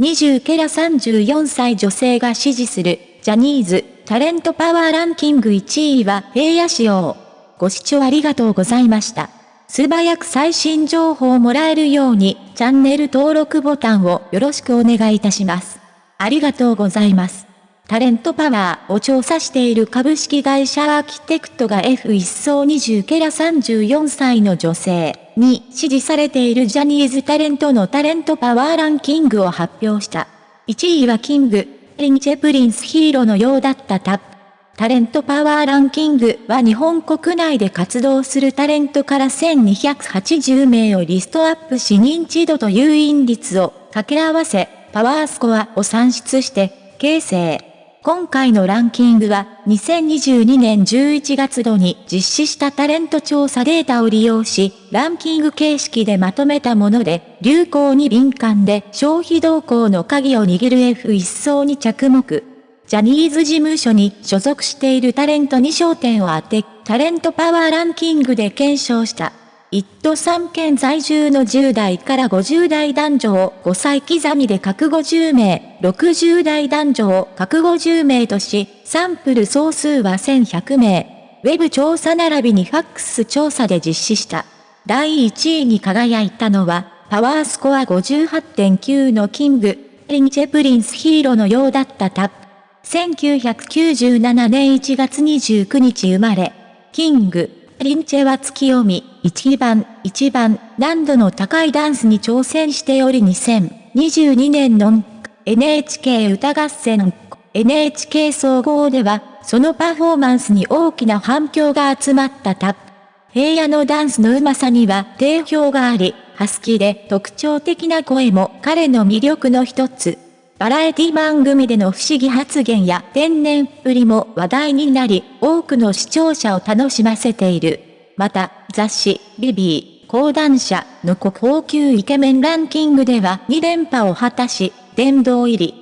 20ケラ34歳女性が支持する、ジャニーズ、タレントパワーランキング1位は平野仕様。ご視聴ありがとうございました。素早く最新情報をもらえるように、チャンネル登録ボタンをよろしくお願いいたします。ありがとうございます。タレントパワーを調査している株式会社アーキテクトが F1 層20ケラ34歳の女性に支持されているジャニーズタレントのタレントパワーランキングを発表した。1位はキング、リンチェプリンスヒーローのようだったタップ。タレントパワーランキングは日本国内で活動するタレントから1280名をリストアップし認知度と誘引率を掛け合わせ、パワースコアを算出して、形成。今回のランキングは、2022年11月度に実施したタレント調査データを利用し、ランキング形式でまとめたもので、流行に敏感で消費動向の鍵を握る F1 層に着目。ジャニーズ事務所に所属しているタレントに焦点を当て、タレントパワーランキングで検証した。一都三県在住の10代から50代男女を5歳刻みで各50名、60代男女を各50名とし、サンプル総数は1100名。ウェブ調査並びにファックス調査で実施した。第1位に輝いたのは、パワースコア58.9のキング、リンチェプリンスヒーローのようだったタップ。1997年1月29日生まれ、キング、リンチェは月読み、一番、一番、難度の高いダンスに挑戦しており2022年の NHK 歌合戦 NHK 総合では、そのパフォーマンスに大きな反響が集まったタップ。平野のダンスのうまさには定評があり、ハスキーで特徴的な声も彼の魅力の一つ。バラエティ番組での不思議発言や天然っぷりも話題になり、多くの視聴者を楽しませている。また、雑誌、ビビー、講談社の国宝級イケメンランキングでは2連覇を果たし、殿堂入り。